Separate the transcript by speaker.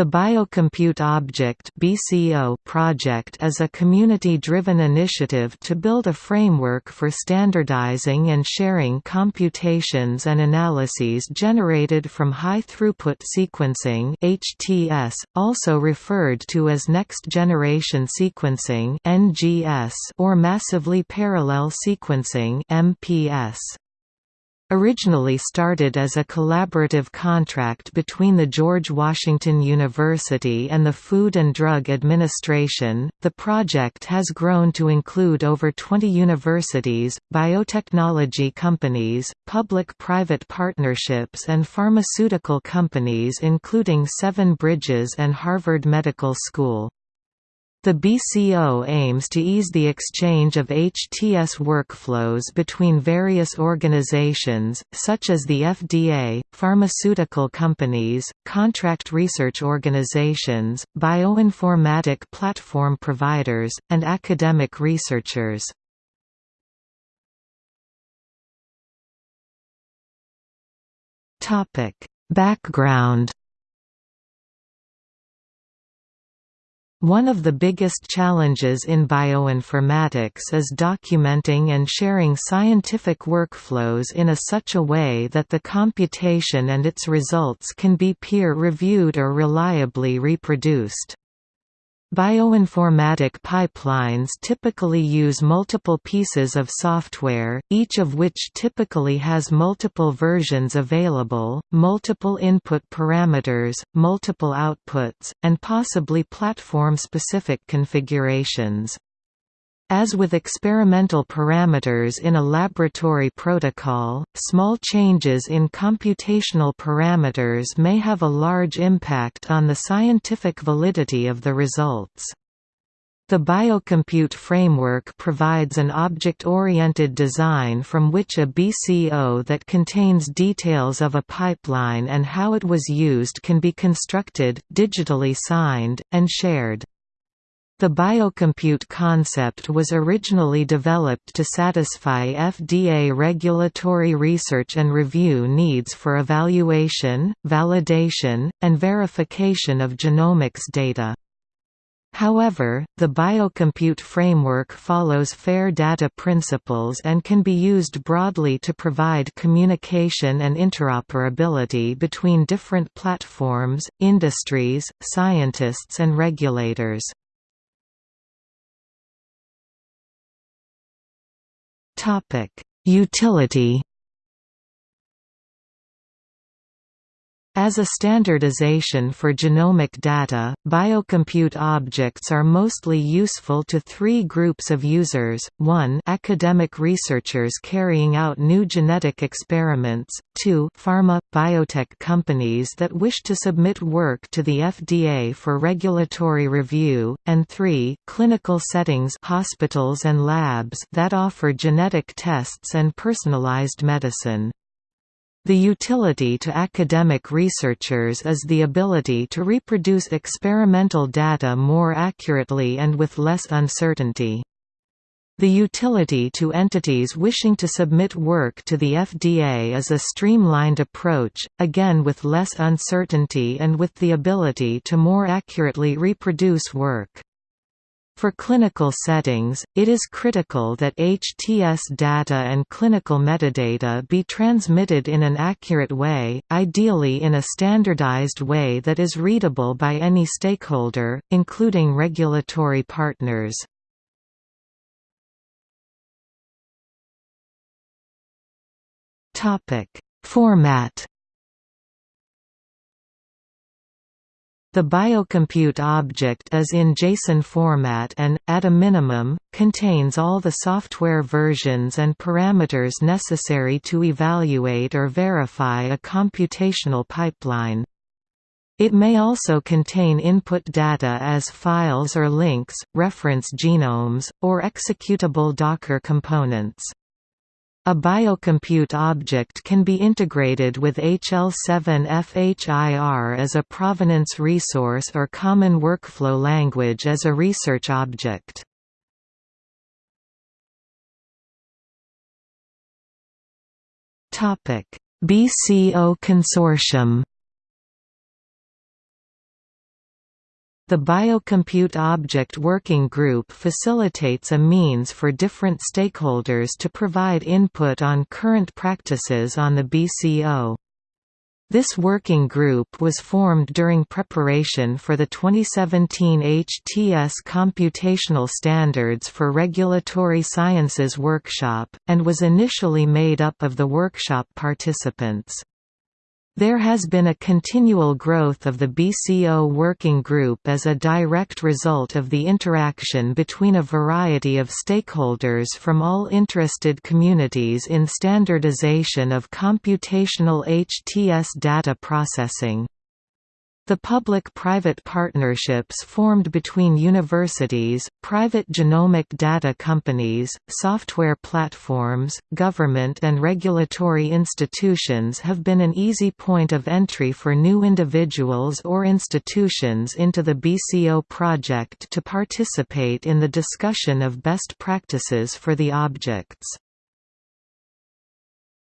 Speaker 1: The Biocompute Object (BCO) project is a community-driven initiative to build a framework for standardizing and sharing computations and analyses generated from high-throughput sequencing (HTS), also referred to as next-generation sequencing (NGS) or massively parallel sequencing (MPS). Originally started as a collaborative contract between the George Washington University and the Food and Drug Administration, the project has grown to include over 20 universities, biotechnology companies, public-private partnerships and pharmaceutical companies including Seven Bridges and Harvard Medical School. The BCO aims to ease the exchange of HTS workflows between various organizations, such as the FDA, pharmaceutical companies, contract research organizations, bioinformatic platform providers, and academic researchers. Background One of the biggest challenges in bioinformatics is documenting and sharing scientific workflows in a such a way that the computation and its results can be peer-reviewed or reliably reproduced. Bioinformatic pipelines typically use multiple pieces of software, each of which typically has multiple versions available, multiple input parameters, multiple outputs, and possibly platform-specific configurations. As with experimental parameters in a laboratory protocol, small changes in computational parameters may have a large impact on the scientific validity of the results. The Biocompute framework provides an object-oriented design from which a BCO that contains details of a pipeline and how it was used can be constructed, digitally signed, and shared. The biocompute concept was originally developed to satisfy FDA regulatory research and review needs for evaluation, validation, and verification of genomics data. However, the biocompute framework follows FAIR data principles and can be used broadly to provide communication and interoperability between different platforms, industries, scientists and regulators. Topic: Utility As a standardization for genomic data, biocompute objects are mostly useful to three groups of users, 1 academic researchers carrying out new genetic experiments, 2 pharma, biotech companies that wish to submit work to the FDA for regulatory review, and 3 clinical settings hospitals and labs that offer genetic tests and personalized medicine. The utility to academic researchers is the ability to reproduce experimental data more accurately and with less uncertainty. The utility to entities wishing to submit work to the FDA is a streamlined approach, again with less uncertainty and with the ability to more accurately reproduce work. For clinical settings, it is critical that HTS data and clinical metadata be transmitted in an accurate way, ideally in a standardized way that is readable by any stakeholder, including regulatory partners. Format The biocompute object is in JSON format and, at a minimum, contains all the software versions and parameters necessary to evaluate or verify a computational pipeline. It may also contain input data as files or links, reference genomes, or executable Docker components. A biocompute object can be integrated with HL7FHIR as a provenance resource or Common Workflow Language as a research object. BCO Consortium The Biocompute Object Working Group facilitates a means for different stakeholders to provide input on current practices on the BCO. This working group was formed during preparation for the 2017 HTS Computational Standards for Regulatory Sciences workshop, and was initially made up of the workshop participants. There has been a continual growth of the BCO working group as a direct result of the interaction between a variety of stakeholders from all interested communities in standardization of computational HTS data processing. The public-private partnerships formed between universities, private genomic data companies, software platforms, government and regulatory institutions have been an easy point of entry for new individuals or institutions into the BCO project to participate in the discussion of best practices for the objects.